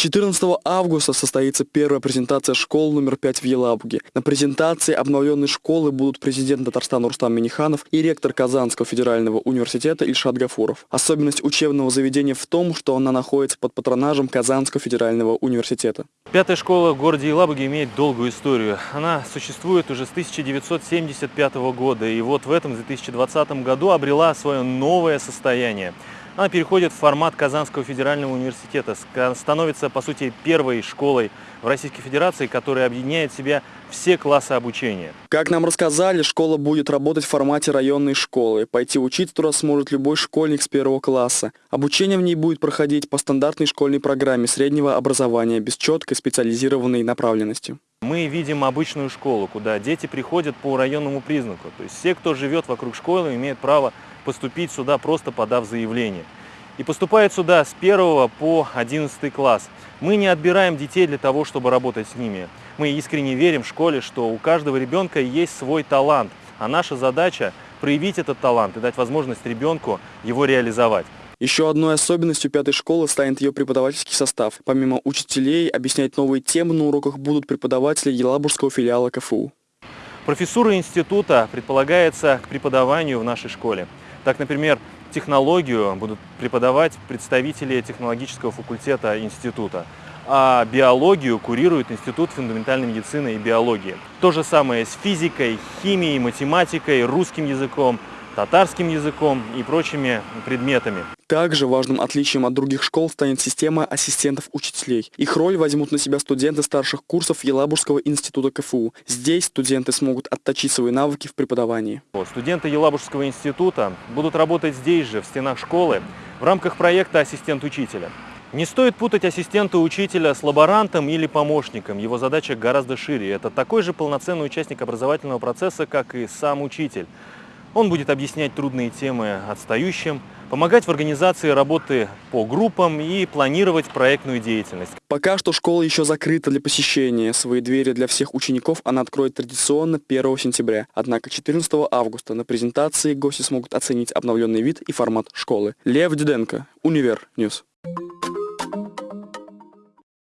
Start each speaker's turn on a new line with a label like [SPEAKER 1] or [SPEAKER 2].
[SPEAKER 1] 14 августа состоится первая презентация школы номер 5 в Елабуге. На презентации обновленной школы будут президент Татарстана Рустам Миниханов и ректор Казанского федерального университета Ильшат Гафуров. Особенность учебного заведения в том, что она находится под патронажем Казанского федерального университета.
[SPEAKER 2] Пятая школа в городе Елабуге имеет долгую историю. Она существует уже с 1975 года и вот в этом 2020 году обрела свое новое состояние. Она переходит в формат Казанского федерального университета, становится, по сути, первой школой в Российской Федерации, которая объединяет в себя все классы обучения.
[SPEAKER 1] Как нам рассказали, школа будет работать в формате районной школы. Пойти учиться туда сможет любой школьник с первого класса. Обучение в ней будет проходить по стандартной школьной программе среднего образования без четкой специализированной направленности.
[SPEAKER 2] Мы видим обычную школу, куда дети приходят по районному признаку. То есть все, кто живет вокруг школы, имеют право поступить сюда, просто подав заявление. И поступают сюда с 1 по 11 класс. Мы не отбираем детей для того, чтобы работать с ними. Мы искренне верим в школе, что у каждого ребенка есть свой талант, а наша задача проявить этот талант и дать возможность ребенку его реализовать.
[SPEAKER 1] Еще одной особенностью пятой школы станет ее преподавательский состав. Помимо учителей, объяснять новые темы на уроках будут преподаватели Елабужского филиала КФУ.
[SPEAKER 2] Профессура института предполагается к преподаванию в нашей школе. Так, например, технологию будут преподавать представители технологического факультета института, а биологию курирует Институт фундаментальной медицины и биологии. То же самое с физикой, химией, математикой, русским языком, татарским языком и прочими предметами.
[SPEAKER 1] Также важным отличием от других школ станет система ассистентов учителей. Их роль возьмут на себя студенты старших курсов Елабужского института КФУ. Здесь студенты смогут отточить свои навыки в преподавании.
[SPEAKER 2] Студенты Елабужского института будут работать здесь же, в стенах школы, в рамках проекта «Ассистент учителя». Не стоит путать ассистента учителя с лаборантом или помощником. Его задача гораздо шире. Это такой же полноценный участник образовательного процесса, как и сам учитель. Он будет объяснять трудные темы отстающим, помогать в организации работы по группам и планировать проектную деятельность.
[SPEAKER 1] Пока что школа еще закрыта для посещения. Свои двери для всех учеников она откроет традиционно 1 сентября. Однако 14 августа на презентации гости смогут оценить обновленный вид и формат школы. Лев Диденко, Универ News.